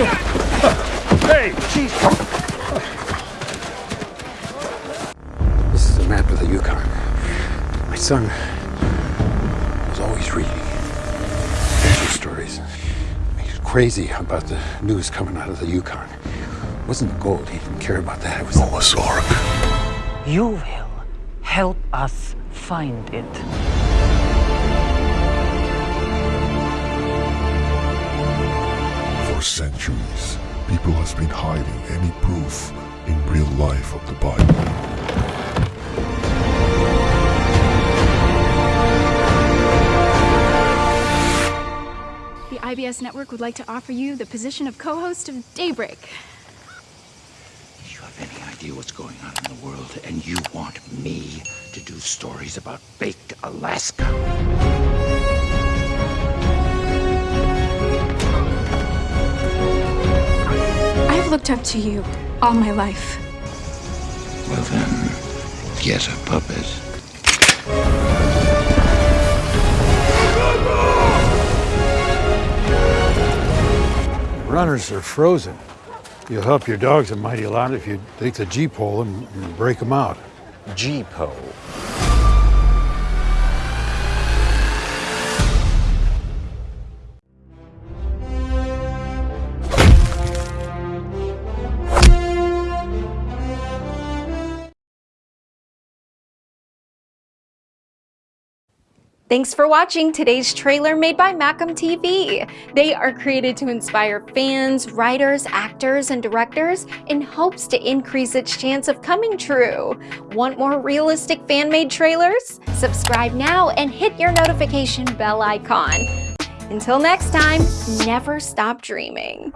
Hey, jeez. This is a map of the Yukon. My son was always reading adventure stories. He was crazy about the news coming out of the Yukon. It wasn't the gold. He didn't care about that. It was Noah's Ark. You will help us find it. For centuries, people has been hiding any proof in real life of the Bible. The IBS network would like to offer you the position of co-host of Daybreak. You have any idea what's going on in the world, and you want me to do stories about baked Alaska? I've looked up to you all my life. Well then, get a puppet. Runners are frozen. You'll help your dogs a mighty lot if you take the gee-pole and, and break them out. gee-pole. Thanks for watching today's trailer made by Macam TV. They are created to inspire fans, writers, actors, and directors in hopes to increase its chance of coming true. Want more realistic fan-made trailers? Subscribe now and hit your notification bell icon. Until next time, never stop dreaming.